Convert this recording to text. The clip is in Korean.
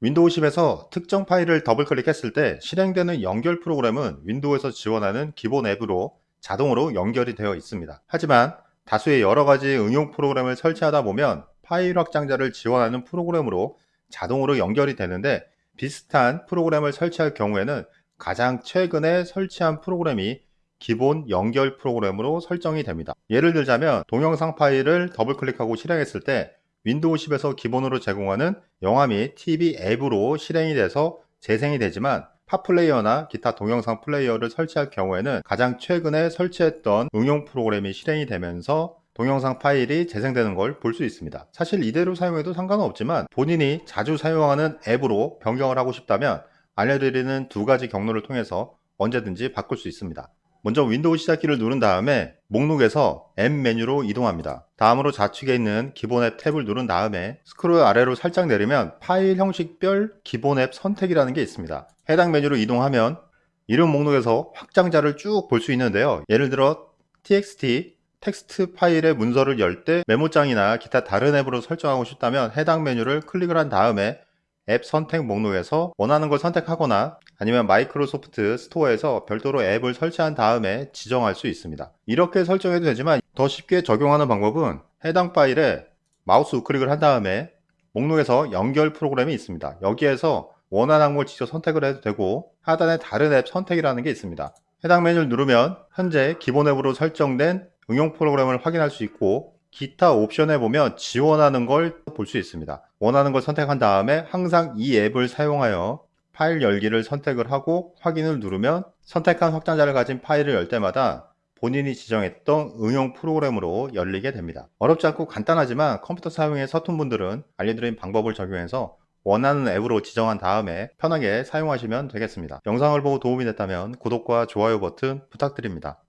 윈도우 10에서 특정 파일을 더블 클릭했을 때 실행되는 연결 프로그램은 윈도우에서 지원하는 기본 앱으로 자동으로 연결이 되어 있습니다. 하지만 다수의 여러가지 응용 프로그램을 설치하다 보면 파일 확장자를 지원하는 프로그램으로 자동으로 연결이 되는데 비슷한 프로그램을 설치할 경우에는 가장 최근에 설치한 프로그램이 기본 연결 프로그램으로 설정이 됩니다. 예를 들자면 동영상 파일을 더블 클릭하고 실행했을 때 윈도우 10에서 기본으로 제공하는 영화 및 TV 앱으로 실행이 돼서 재생이 되지만 팟플레이어나 기타 동영상 플레이어를 설치할 경우에는 가장 최근에 설치했던 응용 프로그램이 실행이 되면서 동영상 파일이 재생되는 걸 볼 수 있습니다. 사실 이대로 사용해도 상관은 없지만 본인이 자주 사용하는 앱으로 변경을 하고 싶다면 알려드리는 두 가지 경로를 통해서 언제든지 바꿀 수 있습니다. 먼저 윈도우 시작키를 누른 다음에 목록에서 앱 메뉴로 이동합니다. 다음으로 좌측에 있는 기본 앱 탭을 누른 다음에 스크롤 아래로 살짝 내리면 파일 형식별 기본 앱 선택이라는 게 있습니다. 해당 메뉴로 이동하면 이름 목록에서 확장자를 쭉 볼 수 있는데요. 예를 들어 txt 텍스트 파일의 문서를 열 때 메모장이나 기타 다른 앱으로 설정하고 싶다면 해당 메뉴를 클릭을 한 다음에 앱 선택 목록에서 원하는 걸 선택하거나 아니면 마이크로소프트 스토어에서 별도로 앱을 설치한 다음에 지정할 수 있습니다. 이렇게 설정해도 되지만 더 쉽게 적용하는 방법은 해당 파일에 마우스 우클릭을 한 다음에 목록에서 연결 프로그램이 있습니다. 여기에서 원하는 걸 직접 선택을 해도 되고 하단에 다른 앱 선택이라는 게 있습니다. 해당 메뉴를 누르면 현재 기본 앱으로 설정된 응용 프로그램을 확인할 수 있고 기타 옵션에 보면 지원하는 걸 볼 수 있습니다. 원하는 걸 선택한 다음에 항상 이 앱을 사용하여 파일 열기를 선택을 하고 확인을 누르면 선택한 확장자를 가진 파일을 열 때마다 본인이 지정했던 응용 프로그램으로 열리게 됩니다. 어렵지 않고 간단하지만 컴퓨터 사용에 서툰 분들은 알려드린 방법을 적용해서 원하는 앱으로 지정한 다음에 편하게 사용하시면 되겠습니다. 영상을 보고 도움이 됐다면 구독과 좋아요 버튼 부탁드립니다.